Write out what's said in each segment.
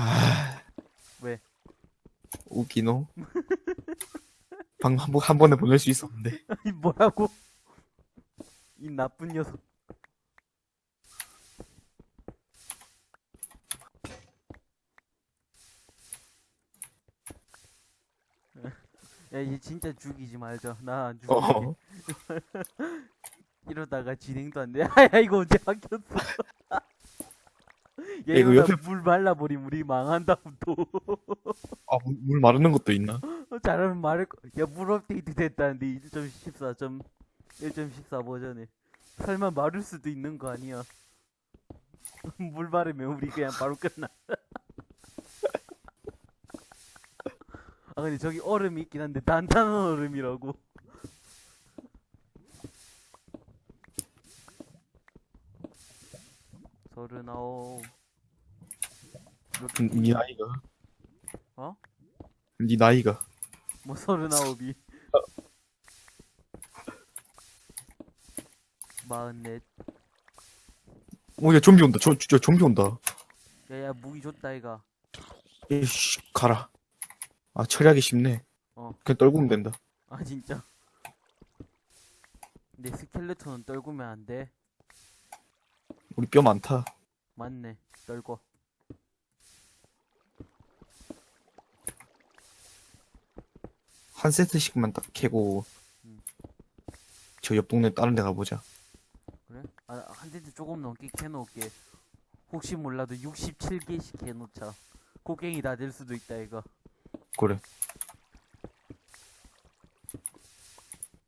아 왜? 웃기노? 방금 한, 번- 한 번에 보낼 수 있었는데 이 뭐라고? 이 나쁜 녀석. 야, 얘 진짜 죽이지 말자. 나 안 죽일게. 어 이러다가 진행도 안 돼. 야, 이거 언제 바뀌었어? 얘 이거 이러다 옆에- 물 말라버리면 우리 망한다, 또. 아, 물- 물 마르는 것도 있나? 어, 잘하면 말할 거. 야, 물 업데이트 됐다는데 1.14점 1.14 버전에. 설마 마를 수도 있는 거 아니야? 물 마르면 우리 그냥 바로 끝나. 아 근데 저기 얼음이 있긴 한데 단단한 얼음이라고. 서른아홉. 개지? 나이가 어? 니 나이가 뭐 서른아홉이. 마흔넷. 오야 좀비 온다 저, 저 좀비 온다 야야 무기 줬다 이가. 에이씨 가라 아 처리하기 쉽네 어. 그냥 떨구면 된다 아 진짜. 내 스켈레톤은 떨구면 안 돼. 우리 뼈 많다 맞네. 떨고. 한 세트씩만 딱 캐고 음. 저 옆 동네 다른 데 가보자 그래? 아, 한 대도 조금 넘게 캐놓을게. 혹시 몰라도 67개씩 캐놓자. 곡괭이 다 될 수도 있다, 이거. 그래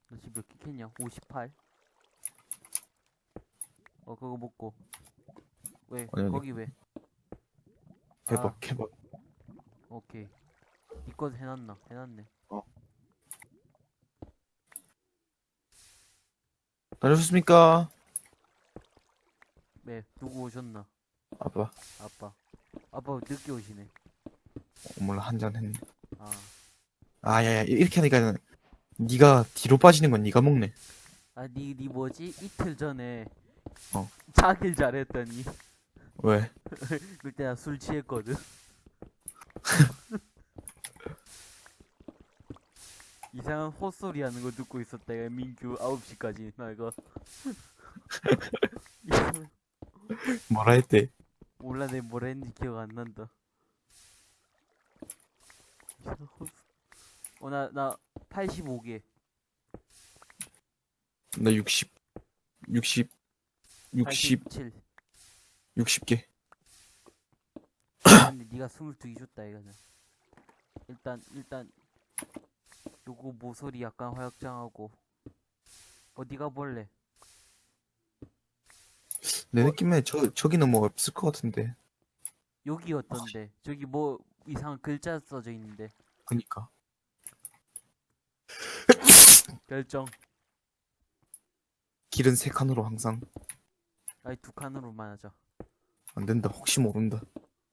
너 지금 몇개 캐냐? 58? 어, 그거 먹고. 왜? 아니, 아니. 거기 왜? 해봐 아. 해봐 오케이. 니꺼 해놨나? 해놨네. 다녀오셨습니까? 네, 누구 오셨나? 아빠 아빠. 아빠 늦게 오시네. 어, 몰라 한 잔 했네 아. 아 야 야 이렇게 하니까 니가 뒤로 빠지는 건 니가 먹네 아, 니, 니 뭐지? 이틀 전에. 어. 자길 잘했더니. 왜? 그때 나 술 취했거든. 이상한 헛소리 하는 거 듣고 있었다. 야, 민규 9시까지. 나 이거. 뭐라 했대? 몰라, 내 뭐라 했는지 기억 안 난다. 이상한 헛소- 어, 나, 나 85개. 나 60, 60, 60, 87. 60개. 근데 네가 22개 줬다, 이거는. 일단, 일단. 요거 모서리 약간 화약장하고. 어디가 볼래? 내 느낌에 저, 저기는 뭐 없을 것 같은데. 여기 어떤데? 저기 뭐 이상한 글자 써져 있는데 그니까. 결정 길은 세 칸으로 항상. 아니 두 칸으로만 하자 안 된다. 혹시 모른다.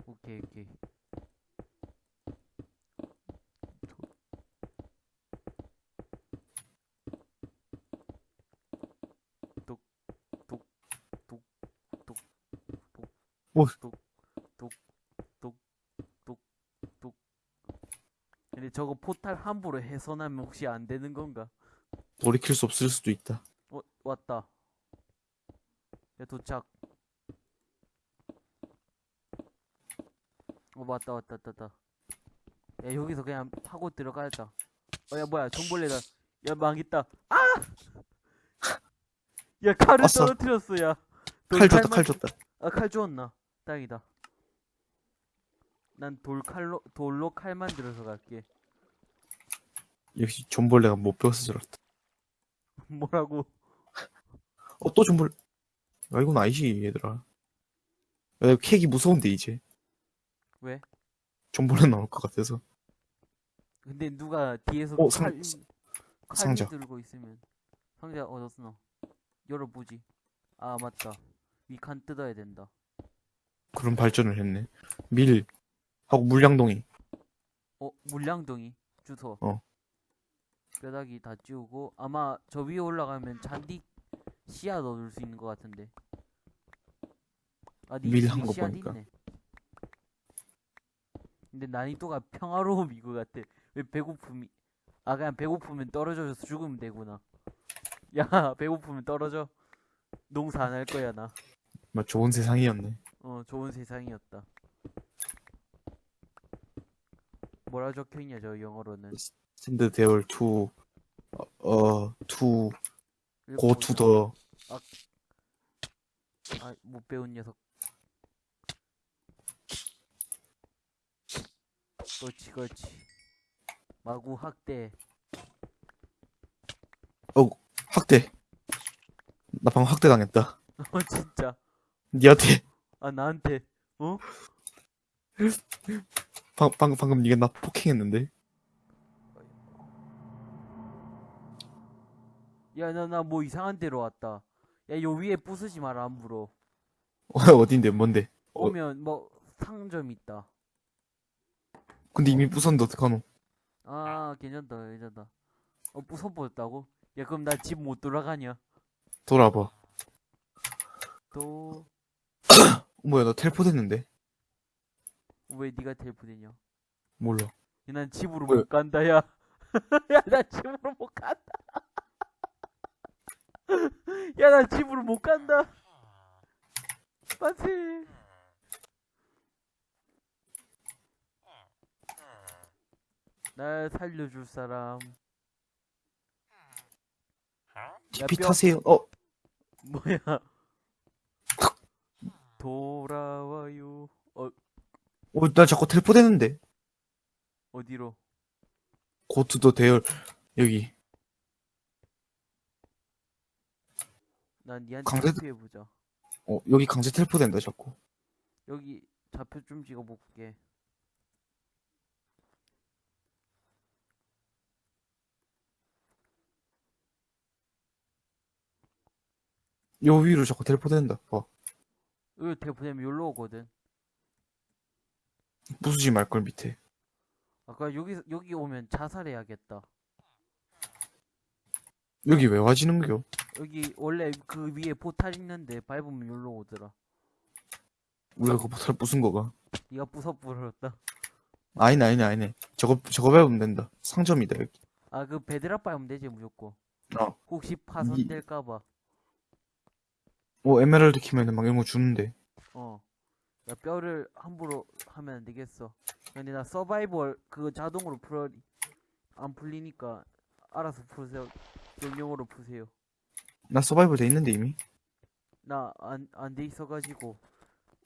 오케이 오케이 오. 똑똑똑똑똑똑똑 근데 저거 포탈 함부로 해선하면 혹시 안 되는 건가? 돌이킬 수 없을 수도 있다. 어 왔다 야 도착 어 왔다 왔다 왔다 왔다 야 여기서 그냥 파고 들어가자 어야 뭐야 정벌레다 야 망했다 아! 야 칼을 왔어. 떨어뜨렸어 야 칼 줬다, 칼 줬다. 아 칼 주웠나 다행이다 난 돌칼로 돌로 칼 만들어서 갈게 역시 존벌레가 못 배워서 저렇다. 뭐라고 어, 또 존벌, 야, 이건 아니지, 얘들아. 야, 캑이 무서운데, 이제. 왜? 존벌레 나올 것 같아서. 근데 누가 뒤에서 어, 상- 칼, 상- 칼 상자. 들고 있으면 상자 얻었어 너 열어보지 아 맞다 위칸 뜯어야 된다 그런 발전을 했네. 밀, 하고 물량동이. 어 물량동이 주소 어. 뼈다귀 다 찌우고 아마 저 위에 올라가면 잔디 씨앗 얻을 수 있는 것 같은데 아니 밀한 거 보니까. 있네 근데 난이도가 평화로움 이거 같아. 왜 배고픔이, 아, 그냥 배고프면 떨어져서 죽으면 되구나. 야, 배고프면 떨어져. 농사 안 할 거야, 나. 뭐 좋은 세상이었네. 어, 좋은 세상이었다. 뭐라 적혀 있냐, 저 영어로는. stand here to 어, 어, to, go. to the, 아, 못 배운 녀석. 그렇지, 그렇지. 마구 학대. 학대. 나 방금 학대 당했다. 어, 진짜. 니한테, 아, 나한테. 어? 방, 방금, 방금 니가 나 폭행했는데? 야, 나, 나 뭐 이상한 데로 왔다. 야, 요 위에 부수지 마라, 함부로. 어, 어딘데, 뭔데? 어. 오면, 뭐, 상점 있다. 근데 이미 부쉈는데 어떡하노? 아, 괜찮다, 괜찮다. 어, 부숴버렸다고? 야, 그럼 나 집 못 돌아가냐? 돌아봐. 또, 뭐야, 나 텔포 됐는데? 왜 니가 텔프되냐? 몰라. 야, 난 집으로 뭐야? 못 간다, 야. 야, 나 집으로 못 간다. 야, 나 집으로 못 간다. 빠지. 날 살려줄 사람. TP 뼈. 타세요. 어, 뭐야? 돌아와요. 어, 어, 나 자꾸 텔포 됐는데? 어디로? 고투더 대열, 여기. 난 니한테 강제- 투표해보자. 어, 여기 강제 텔포 된다, 자꾸. 여기 좌표 좀 찍어 볼게. 요 위로 자꾸 텔포 된다. 봐. 여기 대포되면 여기로 오거든. 부수지 말걸, 밑에. 아까 여기 여기 오면 자살해야겠다. 여기 왜 와지는겨? 여기 원래 그 위에 포탈 있는데 밟으면 여기로 오더라. 우리가 그 포탈 부순 거가. 네가 부숴버렸다. 아니네, 아니네, 아니네. 저거, 저거 밟으면 된다. 상점이다, 여기. 아 그 bedrock 밟으면 되지 무조건. 어. 혹시 파손될까봐. 오, 에메랄드 캐면은 막 이런 거 주는데. 어. 야 뼈를 함부로 하면 안 되겠어. 근데 나 서바이벌 그거 자동으로 풀어 안 풀리니까 알아서 푸세요. 명령으로 푸세요. 나 서바이벌 돼 있는데, 이미. 나 안 안 돼 있어가지고.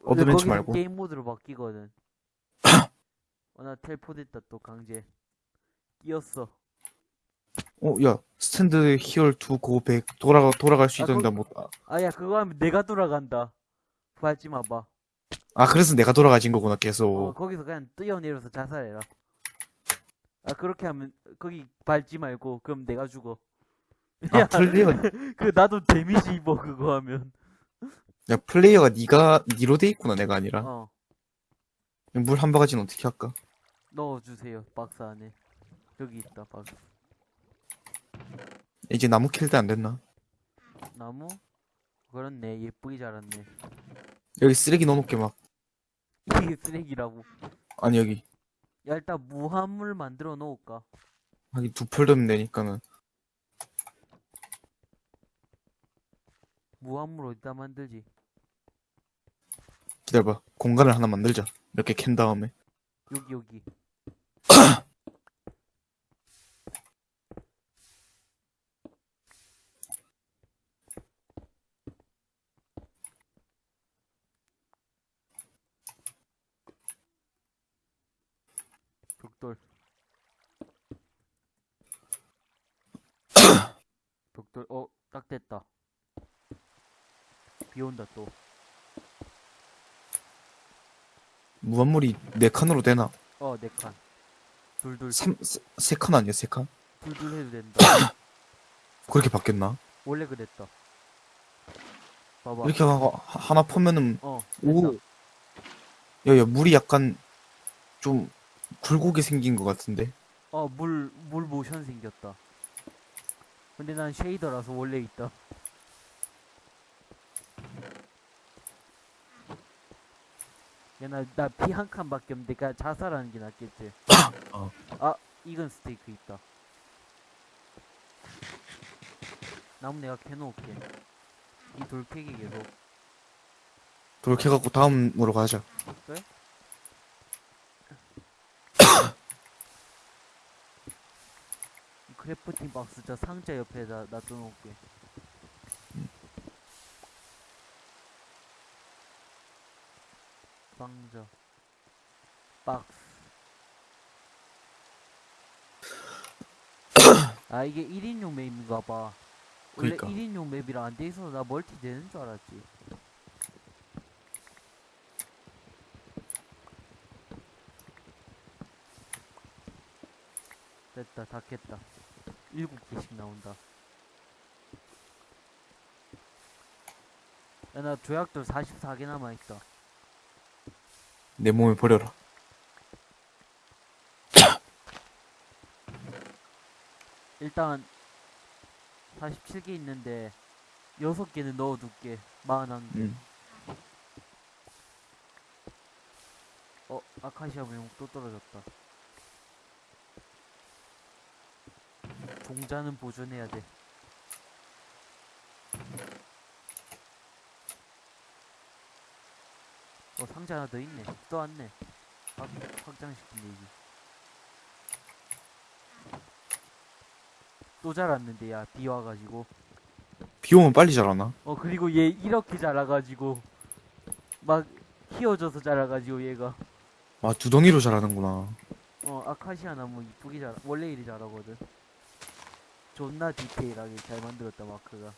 어드벤처 거기서 말고. 게임 모드로 바뀌거든. 어, 나 텔포됐다 또 강제. 뛰었어. 어, 야, stand here to go back 돌아가, 돌아갈 수 아, 있던데, 그- 뭐. 아, 아야 그거 하면 내가 돌아간다. 밟지 마봐. 아, 그래서 내가 돌아가진 거구나, 계속. 어 거기서 그냥 뛰어내려서 자살해라. 아 그렇게 하면 거기 밟지 말고 그럼 내가 죽어. 아, 플레이어, 그 나도 데미지 입어 그거 하면. 야, 플레이어가 니가, 니로 돼 있구나, 내가 아니라. 어 물 한 바가지는 어떻게 할까? 넣어주세요 박스 안에. 여기 있다 박스. 이제 나무 킬때안 됐나? 나무? 그렇네 예쁘게 자랐네. 여기 쓰레기 넣어놓게 막. 이게 쓰레기라고. 아니, 여기. 야 일단 무한물 만들어 놓을까? 하긴 두펄 넣으면 되니까는. 무한물 어디다 만들지? 기다려봐. 공간을 하나 만들자. 몇 개 캔 다음에. 여기 여기. 돌. 어, 딱 됐다. 비 온다 또. 무한물이 네 칸으로 되나? 어, 네 칸. 둘둘 삼, 세, 세칸 아니야, 세 칸? 둘둘 해도 된다. 그렇게 바뀌었나? 원래 그랬다. 봐봐. 이렇게 하, 하- 하나 퍼면은, 어. 오. 야, 야, 물이 약간, 좀, 굴곡이 생긴 것 같은데? 어, 물, 물 모션 생겼다. 근데 난 쉐이더라서 원래 있다. 야, 나, 나 피 한 칸밖에 없는데, 그냥 자살하는 게 낫겠지. 어. 아, 이건 스테이크 있다. 나무 내가 캐놓을게. 이 돌캐기 계속. 해갖고 다음으로 가자. 그래? crafting 박스 저 상자 옆에다 놔둬놓을게. 상자. 박스. 아 이게 1인용 맵인가 봐. 원래 그니까. 1인용 맵이라 안 돼 있어서 나 멀티 되는 줄 알았지. 됐다 다 깼다 일곱 개씩 나온다. 야 나 조약돌 44개 남아있다. 내 몸에 버려라. 일단 47개 있는데 6개는 넣어둘게. 41개. 응. 어 아카시아 무용 또 떨어졌다 종자는 보존해야 돼 어, 상자 하나 더 있네. 또 왔네. 확, 확장시킨 얘기. 또 자랐는데, 야, 비 와가지고. 비 오면 빨리 자라나? 어, 그리고 얘 이렇게 자라가지고. 막, 키워져서 자라가지고, 얘가. 아, 두덩이로 자라는구나. 어, 아카시아 나무 이쁘게 자라. 원래 이리 자라거든. 존나 디테일하게 잘 만들었다, 마크가.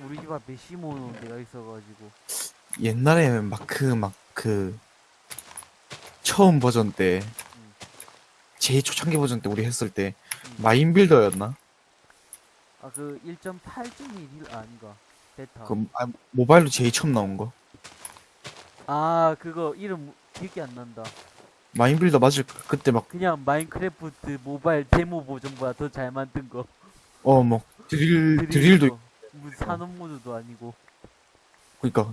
우리 집 앞에 심어놓은 데가 있어가지고. 옛날에 마크 막 그 처음 버전 때 응. 제일 초창기 버전 때 우리 했을 때 응. 마인빌더였나? 아, 그 1.8.1 아닌가? 베타. 그 아, 모바일로 제일 처음 나온 거. 아, 그거 이름 기억이 안 난다. 마인빌더 맞을 까 그때 그냥 마인크래프트 모바일 데모 버전보다 더 잘 만든 거. 막어뭐 드릴 드릴도. 무슨 산업 모드도 아니고. 그니까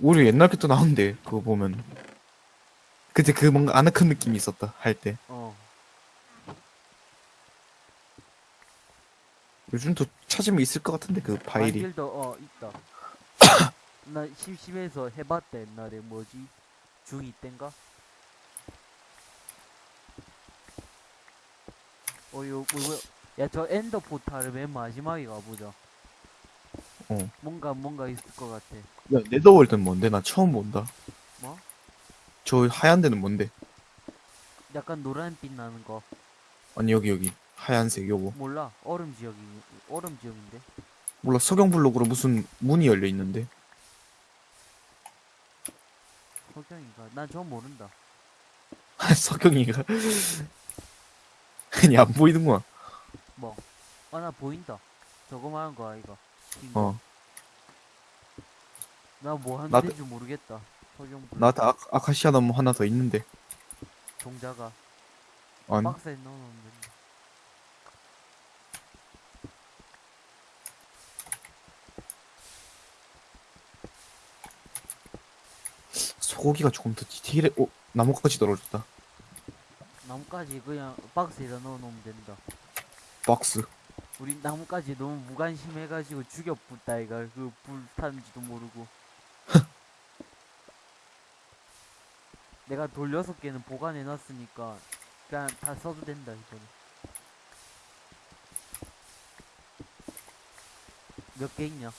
우리 옛날 것도 나온대 그거 보면 그때 그 뭔가 아늑한 느낌이 있었다 할 때 어. 요즘도 찾으면 있을 것 같은데 그 파일이 마인빌더 어 있다. 나 심심해서 해봤다 옛날에 뭐지 중2 땐가? 어 요 뭐야 야 저 엔더 포탈을 맨 마지막에 가보자. 어. 뭔가 뭔가 있을 것 같아. 야 네더월드는 뭔데? 나 처음 본다 뭐? 저 하얀 데는 뭔데? 약간 노란빛 나는 거 아니 여기 여기 하얀색 요거 몰라 얼음 지역이 얼음 지역인데 몰라 석영 블록으로 무슨 문이 열려 있는데 석영인가? 난 저 모른다. 석영이가 아니 안 보이는구나 뭐? 아나 보인다. 저거 말한 거 아이가? 긴 거. 어 나뭐 하는 나도- 데인지 모르겠다. 나한테 아, 아카시아 나무 하나 더 있는데 종자가 아니 박스에 넣어놓으면 된다. 소고기가 조금 더 디테일해 어 나무까지 떨어졌다 나뭇가지 그냥 박스에다 넣어놓으면 된다. 박스 우리 나뭇가지 너무 무관심해가지고 죽여붙다 이가 그 불 타는지도 모르고. 내가 돌 여섯 개는 보관해놨으니까 그냥 다 써도 된다 이거는. 몇 개 있냐?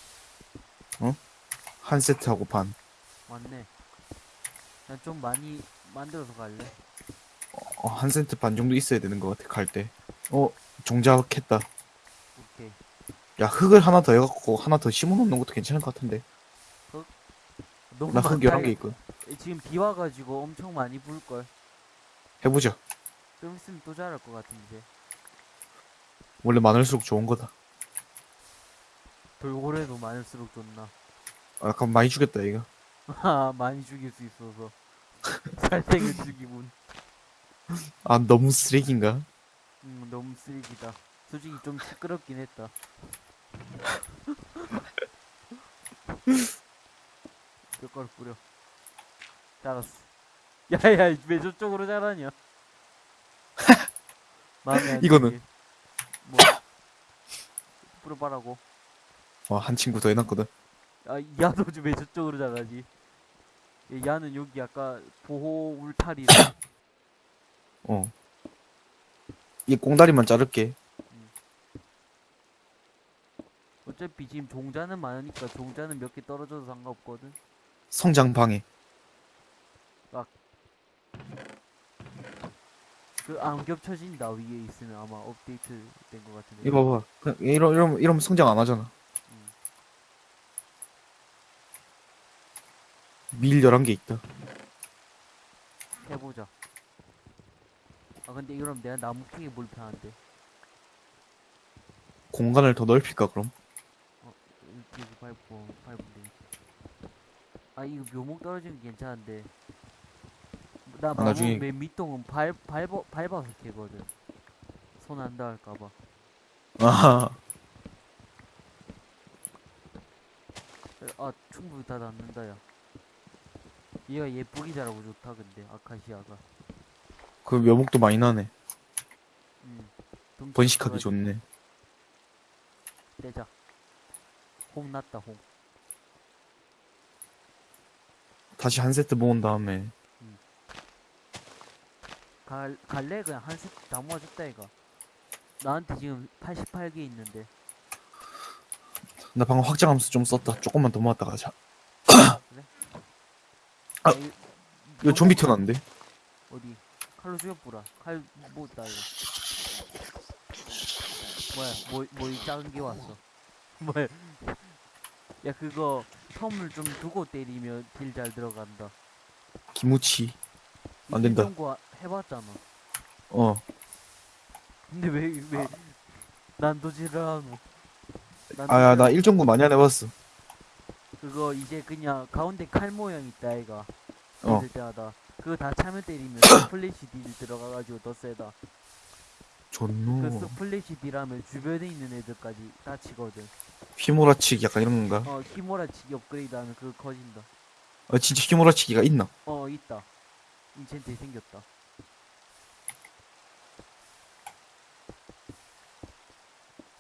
한 세트하고 반 맞네. 난 좀 많이 만들어서 갈래. 어, 한 세트 반 정도 있어야 되는 것 같아 갈 때. 어 종자했다. 오케이. 야 흙을 하나 더 해갖고 하나 더 심어놓는 것도 괜찮을 것 같은데. 너무 나 흙 많다, 11개 이거. 있고. 지금 비 와가지고 엄청 많이 불걸. 해보자. 좀 있으면 또 자랄 것 같은데. 원래 많을수록 좋은 거다. 돌고래도 많을수록 좋나. 아, 약간 많이 죽였다 이거. 아, 많이 죽일 수 있어서. 살생을 죽이군. 아 너무 쓰레기인가? 음, 너무 쓰레기다. 솔직히 좀 시끄럽긴 했다. 뼈가루 뿌려. 자랐어. 야야 왜 저쪽으로 자라냐? 마음에 이거는? 뭐 뿌려봐라고. 와, 한 친구 더 해놨거든. 아 야도 좀왜 저쪽으로 자라지? 얘, 야는 여기 아까 보호 울타리라. 어. 이 꽁다리만 자를게. 어차피 지금 종자는 많으니까 종자는 몇 개 떨어져도 상관없거든. 성장 방해. 그안 겹쳐진다 위에 있으면 아마 업데이트 된 것 같은데. 이거 봐봐. 그냥 이러, 이러면, 이러면 성장 안 하잖아. 음. 밀 11개 있다. 해보자. 아 근데 이러면 내가 나무 캐기 불편한데. 공간을 더 넓힐까, 그럼? 여기 밟고 밟으면 되겠다. 아 이거 묘목 떨어지면 괜찮은데. 나 아, 나무 나중에- 맨 밑동은 밟 밟아 밟아서 캐거든. 손 안 닿을까봐. 아, 아 충분히 다 닿는다 야. 얘가 예쁘게 자라고 좋다 근데 아카시아가. 그 묘목도 많이 나네. 음. 번식하기 좋네. 떼자. 홍 났다 홍. 다시 한 세트 모은 다음에 갈 갈래 그냥 한 세트 다 모아줬다 얘가. 나한테 지금 88개 있는데. 나 방금 확장하면서 좀 썼다. 조금만 더 모았다 가자. 그래? 아, 이- 이거 좀비 튀어나왔는데? 어디? 칼로 죽여보라. 칼, 뭐, 다 이거. 뭐야, 뭐, 뭐, 이 작은 게 왔어. 뭐야. 야, 그거, term을 좀 두고 때리면 딜 잘 들어간다. 기무치. 안이 된다. 정도 해봤잖아. 어. 근데 왜, 왜, 난도질을 하노? 아, 나 난도질- 1.9 많이 안 해봤어. 그거 이제 그냥 가운데 칼 모양 있다, 아이가. 어. 때마다. 그거 다 차면 때리면 splash 딜 들어가가지고 더 세다. 그 존노. splash 딜하면 주변에 있는 애들까지 다 치거든. 휘몰아치기 약간 이런 건가? 어, 히모라치기 업그레이드 하면 그거 커진다. 아, 진짜 휘몰아치기가 있나? 어, 있다. 인챈트 생겼다.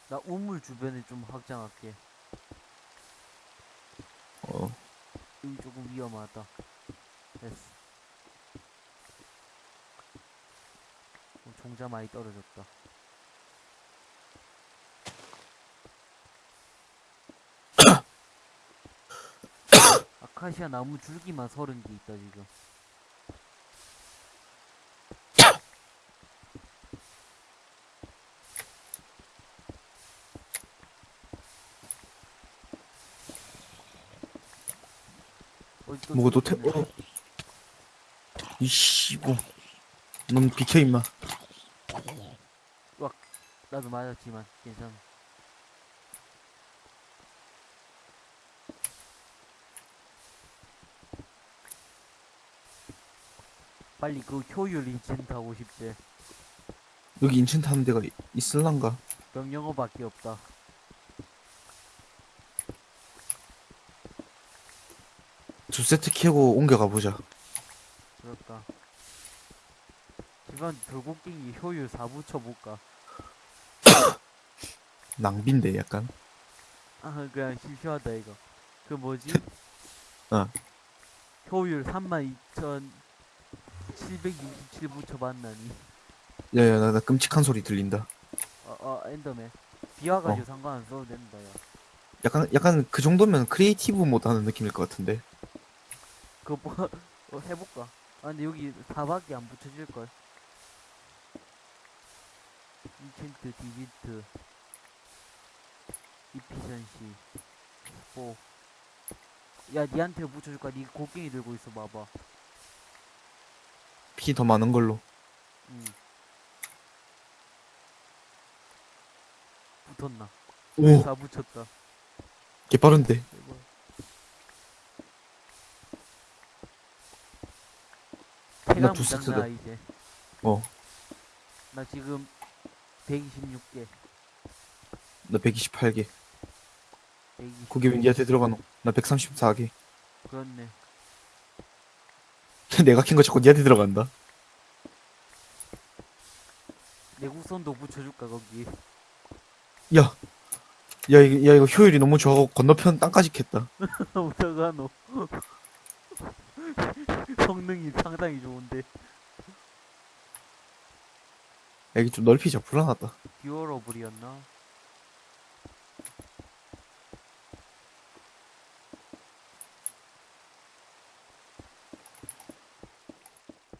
나 우물 주변에 좀 확장할게. 어. 여기 조금 위험하다. 됐어. 종자 많이 떨어졌다. 아카시아 나무 줄기만 서른 개 있다 지금. 또 태. 어. 이씨, 뭐. 넌 비켜, 임마. 나도 맞았지만 괜찮아. 빨리 그 효율 인챈트 하고 싶지. 여기 인챈트 하는 데가 이- 있을란가? 명령어밖에 없다. 두 세트 키우고 옮겨가 보자. 그렇다. 집안 돌곡괭이 효율 4 붙여볼까? 낭비인데, 약간. 아 그냥 심심하다 이거. 그 뭐지? 어. 효율 32,767 붙여봤나 니? 야, 야, 나, 나 끔찍한 소리 들린다. 어, 어 Enderman. 비와가지고 상관 안 써도 된다 야. 약간, 약간 그 정도면 creative 모드 하는 느낌일 것 같은데. 그거 뭐, 어, 해볼까? 아 근데 여기 4밖에 안 붙여질걸 인챈트 디지트 이피션시 뭐. 야 니한테 붙여줄까? 니 곡괭이 들고 있어 봐봐 피 더 많은 걸로. 응 붙었나? 오, 다 붙였다 개 빠른데. 대박. 나두 세트다. 이제 어, 나 지금 126개 나 128개. 그게 왜 니한테 들어가노? 나 134개. 그렇네. 내가 킨거 자꾸 니한테 들어간다. 내국선도 붙여줄까 거기. 야, 야, 이거, 야, 이거 효율이 너무 좋아서 건너편 땅까지 캤다. 어떡하노. 성능이 상당히 좋은데. 야, 이게 좀 넓히자. 불안하다. 듀얼러블이었나?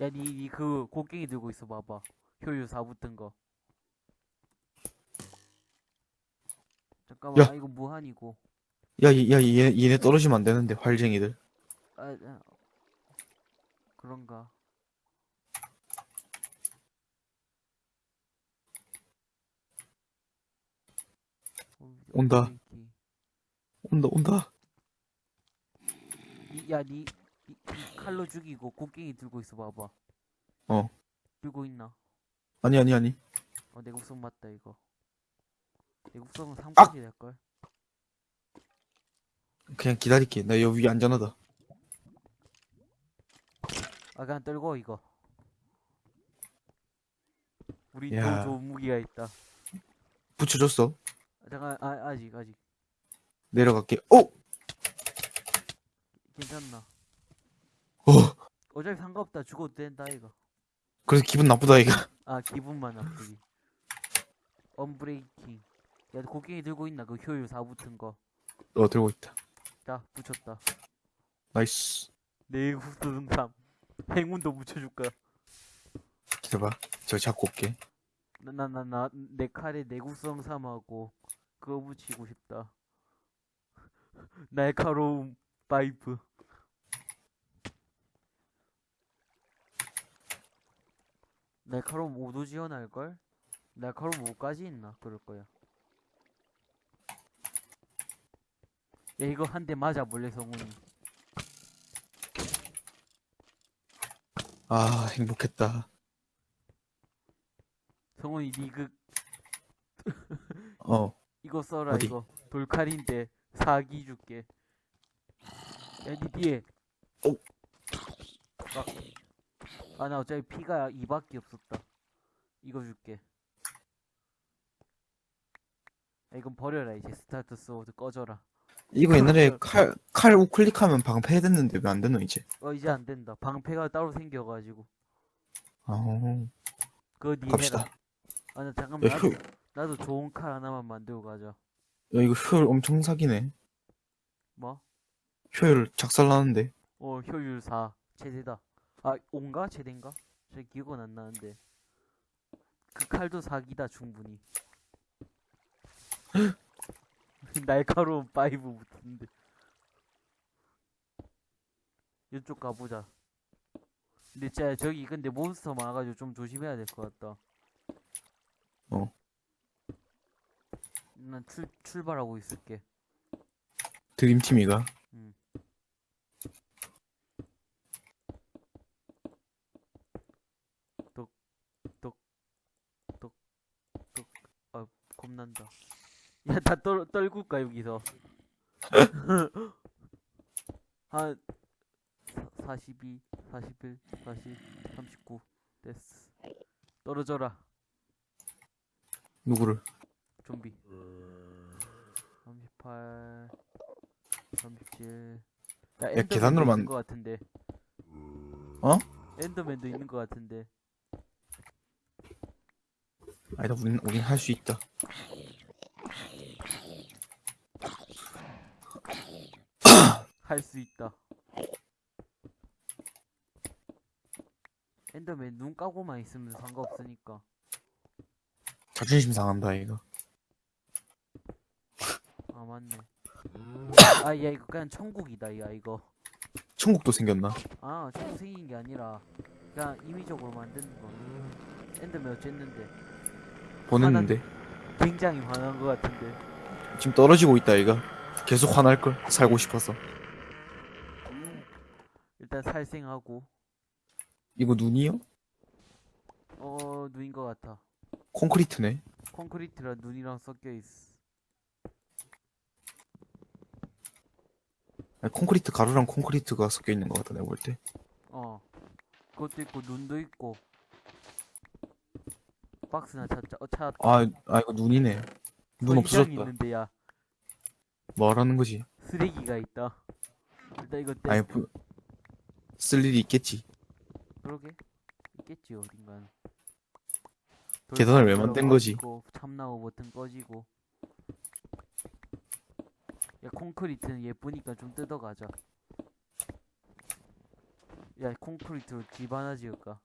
야, 니, 니 그 곡괭이 들고 있어 봐봐. 효율 4 붙은 거. 잠깐만, 야. 아, 이거 무한이고. 야, 이- 야, 얘, 얘네 떨어지면 안 되는데, 활쟁이들. 아, 아, 그런가. 어, 온다. 곡괭이. 온다, 온다. 이, 야, 니, 칼로 죽이고 곡괭이 들고 있어 봐봐. 어. 들고 있나? 아니, 아니, 아니. 어, 내국성 맞다, 이거. 내국성은 아! 3까지 될걸? 그냥 기다릴게. 나 여기 안전하다. 아, 그냥 떨고, 이거. 우리 야. 또 좋은 무기가 있다. 붙여줬어. 아, 잠깐, 아, 아직, 아직. 내려갈게. 어! 괜찮나? 어! 어차피 상관없다. 죽어도 된다, 이거. 그래서 기분 나쁘다, 이거. 아, 기분만 나쁘기. unbreaking. 야, 곡괭이 들고 있나? 그 효율 4 붙은 거. 어, 들고 있다. 자, 붙였다. nice. 내구성 3. 행운도 붙여줄까? 기다려봐. 저 잡고 올게. 나, 나, 나, 나, 내 칼에 내구성 3하고, 그거 붙이고 싶다. 날카로운 파이프. 날카로운 5도 지원할걸? 날카로운 5까지 있나? 그럴 거야. 야, 이거 한 대 맞아, 몰래 성훈이. 아, 행복했다. 성훈이, 니그, 어. 이거 써라, 어디? 이거. 돌칼인데, 사기 줄게. 야, 니 뒤에. 어? 아, 아, 나 어차피 피가 2밖에 없었다. 이거 줄게. 야, 이건 버려라, 이제. start sword 꺼져라. 이거 옛날에 칼, 칼 우클릭하면 방패됐는데 왜 안 되노, 이제? 어, 이제 안 된다. 방패가 따로 생겨가지고. 아, 그거 니 갑시다. 아, 나 잠깐만. 야, 나도, 효, 나도 좋은 칼 하나만 만들고 가자. 야, 이거 효율 엄청 사기네. 뭐? 효율 작살나는데. 어, 효율 4. 최대다. 아, 5인가? 최대인가? 제 기억은 안 나는데. 그 칼도 사기다, 충분히. 날카로움 five 붙는데. 이쪽 가보자. 근데 진짜 저기 근데 몬스터 많아가지고 좀 조심해야 될 것 같다. 어. 난 출, 출발하고 있을게. 드림팀이가. 음. 똑, 똑, 똑, 똑. 아, 겁난다. 야, 다 떨, 떨굴까, 여기서? 한, 42, 41, 40, 39, 됐어. 떨어져라, 누구를? 좀비. 38, 37. 야, 엔더맨도 계산으로 만- 있는 것 같은데. 어? 엔더맨도 있는 것 같은데. 아니다, 우린, 우린 할 수 있다. 할 수 있다. 엔더맨 눈 까고만 있으면 상관없으니까. 자존심 상한다, 이거. 아 맞네. 아 야 이거 그냥 천국이다 야 이거. 천국도 생겼나? 아 천국 생긴 게 아니라 그냥 임의적으로 만든 거. 엔더맨 어쨌는데 보냈는데. 굉장히 화난 것 같은데. 지금 떨어지고 있다, 이거. 계속 화날걸. 살고 싶어서. 일단 살생하고 이거 눈이요? 어 눈인 것 같아. 콘크리트네. 콘크리트랑 눈이랑 섞여 있어. 아니, 콘크리트 가루랑 콘크리트가 섞여 있는 것 같다 내가 볼 때. 어. 그것도 있고 눈도 있고. 박스나 찾자. 어 찾았다. 아, 아 이거 눈이네. 눈 어, 없어졌다. 있는데 야 뭐하라는 거지? 쓰레기가 있다. 일단 이거 떼. 아니 부... 쓸 일이 있겠지. 그러게 있겠지 어딘가는. 계단을 왜돌 만든 거지? 참나무 버튼 꺼지고. 야 콘크리트는 예쁘니까 좀 뜯어가자. 야 콘크리트로 집 하나 지을까?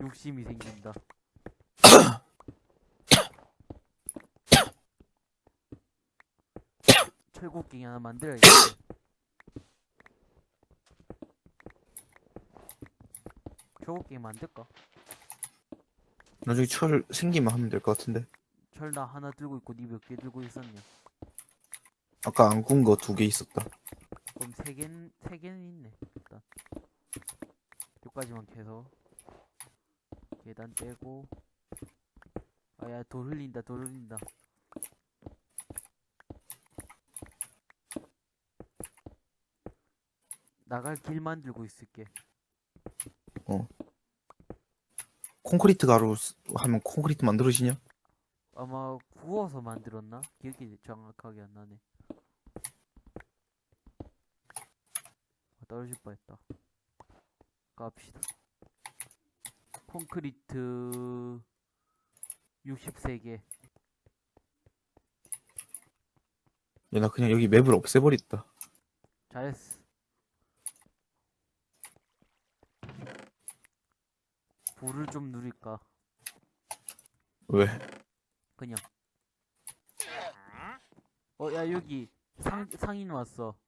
욕심이 생긴다. 철곡갱이 하나 만들어야겠다. 철곡갱이 만들까? 나중에 철 생기면 하면 될 것 같은데. 철 나 하나 들고 있고 니 몇 개 들고 있었냐? 아까 안군거두 개 있었다. 그럼 세 개는 세 개는 있네. 일단 여기까지만 캐서 계단 떼고 아야 돌 흘린다 돌 흘린다. 나갈 길 만들고 있을게. 콘크리트 가루 쓰- 하면 콘크리트 만들어지냐? 아마 구워서 만들었나? 기억이 정확하게 안 나네. 아, 떨어질 뻔했다. 갑시다. 콘크리트 63개. 야, 나 그냥 여기 맵을 없애버렸다. 잘했어. 불을 좀 누릴까? 왜? 그냥. 어, 야, 여기 상, 상인 왔어.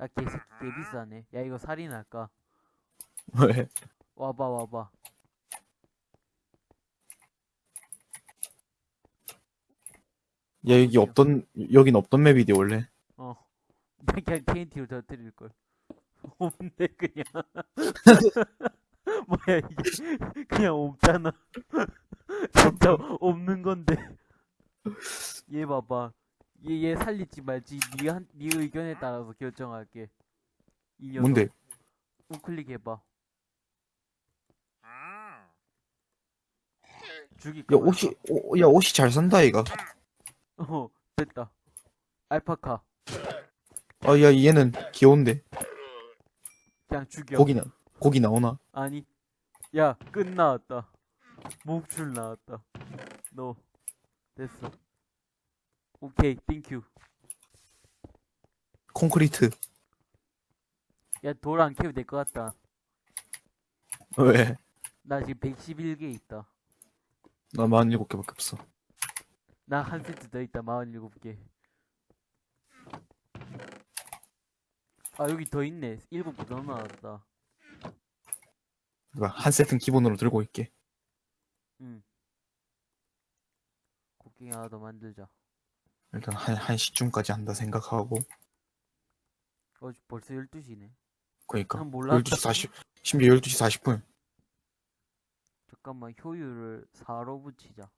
야, 개새끼 개 비싸네. 야, 이거 살인할까? 왜? 와봐, 와봐. 야, 여기 없던, 여긴 없던 맵이디, 원래. 어. 나 그냥 TNT로 터뜨릴걸. 없네, 그냥. 뭐야, 이게. 그냥 없잖아. 진짜 없는 건데. 얘 봐봐. 얘, 얘 살릴지 말지, 니 한, 니 의견에 따라서 결정할게. 이 녀석. 뭔데? 우클릭 해봐. 죽일까? 야, 옷이, 오, 야, 옷이 잘 산다, 이가. 어, 됐다. 알파카. 아, 야, 얘는 귀여운데. 그냥 죽여. 고기 나, 고기 나오나? 아니, 야, 끈 나왔다. 목줄 나왔다. 너, 됐어. 오케이, thank you. 콘크리트. 야, 돌 안 캐도 될 것 같다. 왜? 나 지금 111개 있다. 나 47개밖에 없어. 나 한 세트 더 있다, 47개. 아, 여기 더 있네. 7개 더 나왔다. 그러니까 한 세트는 기본으로 들고 있게. 응. 곡괭이 하나 더 만들자. 일단 한, 한 시쯤까지 한다 생각하고. 어, 벌써 12시네. 그니까. 난 몰랐다. 12시 40, 심지어 12시 40분. 잠깐만, 효율을 4로 붙이자.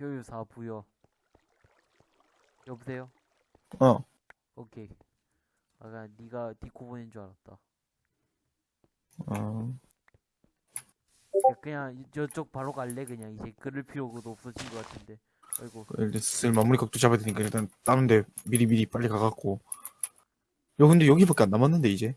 효율 4 부여. 여보세요? 어. 오케이. 아까 네가 디코 보낸 줄 알았다. 어. 야, 그냥 이- 저쪽 바로 갈래 그냥 이제 그럴 필요도 없어진 것 같은데. 아이고. 일단 슬 마무리 각도 잡아야 되니까 일단 다른 데 미리 미리 빨리 가갖고. 야, 근데 여기밖에 안 남았는데, 이제?